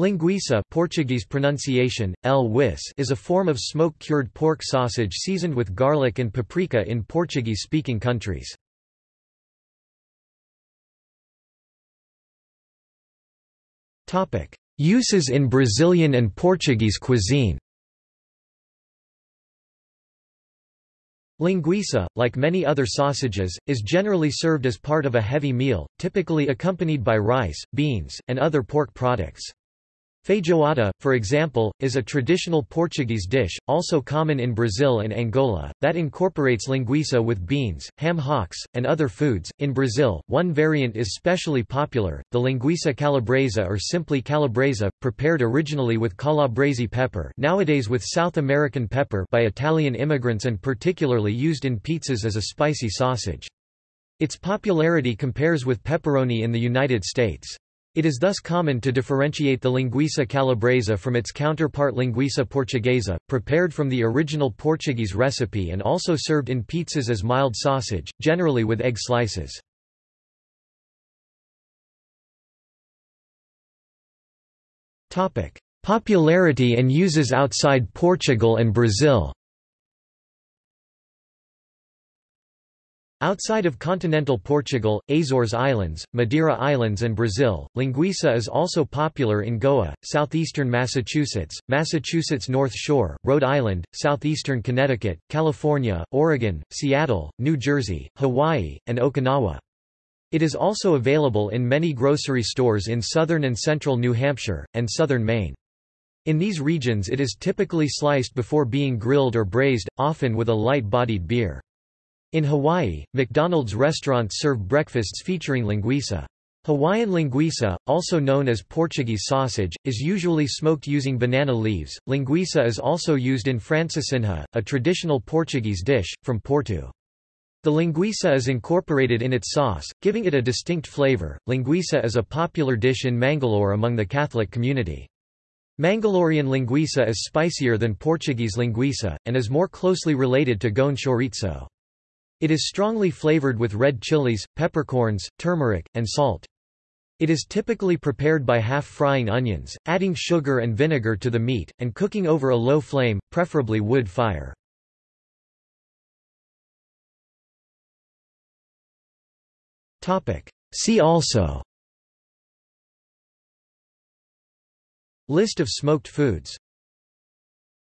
Linguiça Portuguese pronunciation, wis is a form of smoke-cured pork sausage seasoned with garlic and paprika in Portuguese-speaking countries. Uses in Brazilian and Portuguese cuisine Linguiça, like many other sausages, is generally served as part of a heavy meal, typically accompanied by rice, beans, and other pork products. Feijoada, for example, is a traditional Portuguese dish, also common in Brazil and Angola, that incorporates linguiça with beans, ham hocks, and other foods. In Brazil, one variant is specially popular, the linguiça calabresa or simply calabresa, prepared originally with calabrese pepper nowadays with South American pepper by Italian immigrants and particularly used in pizzas as a spicy sausage. Its popularity compares with pepperoni in the United States. It is thus common to differentiate the linguiça calabresa from its counterpart linguiça portuguesa, prepared from the original Portuguese recipe and also served in pizzas as mild sausage, generally with egg slices. Popularity and uses outside Portugal and Brazil Outside of continental Portugal, Azores Islands, Madeira Islands and Brazil, linguiça is also popular in Goa, southeastern Massachusetts, Massachusetts North Shore, Rhode Island, southeastern Connecticut, California, Oregon, Seattle, New Jersey, Hawaii, and Okinawa. It is also available in many grocery stores in southern and central New Hampshire, and southern Maine. In these regions it is typically sliced before being grilled or braised, often with a light-bodied beer. In Hawaii, McDonald's restaurants serve breakfasts featuring linguiça. Hawaiian linguiça, also known as Portuguese sausage, is usually smoked using banana leaves. Linguiça is also used in francesinha, a traditional Portuguese dish, from Porto. The linguiça is incorporated in its sauce, giving it a distinct flavor. Linguiça is a popular dish in Mangalore among the Catholic community. Mangalorean linguiça is spicier than Portuguese linguiça, and is more closely related to Goan chorizo. It is strongly flavored with red chilies, peppercorns, turmeric, and salt. It is typically prepared by half-frying onions, adding sugar and vinegar to the meat, and cooking over a low flame, preferably wood fire. See also List of smoked foods